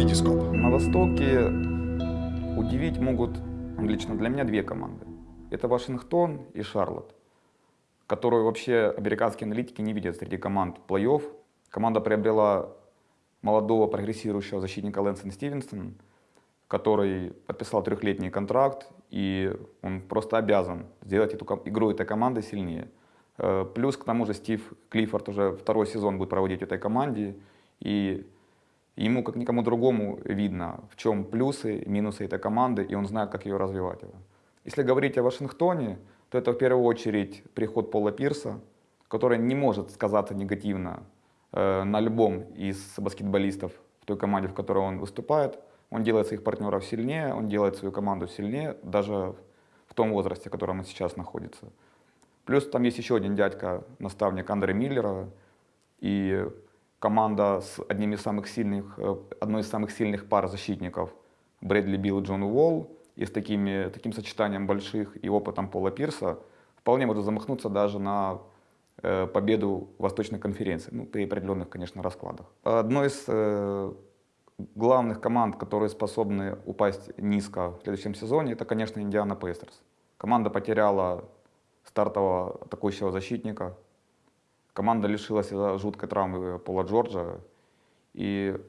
Витископ. На Востоке удивить могут лично для меня две команды. Это Вашингтон и Шарлотт, которую вообще американские аналитики не видят среди команд плей-офф. Команда приобрела молодого прогрессирующего защитника Лэнсона Стивенсон, который подписал трехлетний контракт, и он просто обязан сделать эту игру этой команды сильнее. Э, плюс к тому же Стив Клиффорд уже второй сезон будет проводить в этой команде, и ему, как никому другому, видно, в чем плюсы минусы этой команды, и он знает, как ее развивать. Если говорить о Вашингтоне, то это в первую очередь приход Пола Пирса, который не может сказаться негативно э, на любом из баскетболистов в той команде, в которой он выступает. Он делает своих партнеров сильнее, он делает свою команду сильнее, даже в том возрасте, в котором он сейчас находится. Плюс там есть еще один дядька, наставник Андре Миллера, и команда с одним из самых сильных, э, одной из самых сильных пар защитников Брэдли Билл и Джон Уолл, и с такими, таким сочетанием больших и опытом Пола Пирса вполне может замахнуться даже на э, победу Восточной конференции, ну, при определенных, конечно, раскладах. Одной из э, главных команд, которые способны упасть низко в следующем сезоне, это, конечно, Индиана Пейстерс. Команда потеряла стартового атакующего защитника, Команда лишилась жуткой травмы Пола Джорджа. И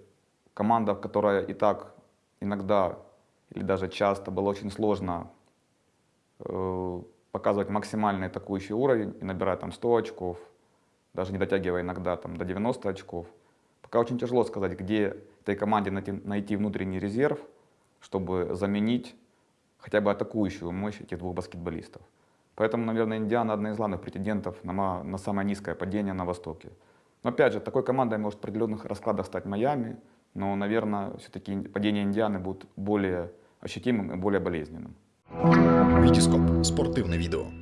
команда, которая и так иногда или даже часто было очень сложно э, показывать максимальный атакующий уровень и набирать там 100 очков, даже не дотягивая иногда там, до 90 очков. Пока очень тяжело сказать, где этой команде найти, найти внутренний резерв, чтобы заменить хотя бы атакующую мощь этих двух баскетболистов. Поэтому, наверное, Индиана одна из главных претендентов на, на самое низкое падение на Востоке. Но опять же, такой командой может в определенных раскладах стать Майами, но, наверное, все-таки падение Индианы будет более ощутимым и более болезненным. Витископ. Спортивное видео.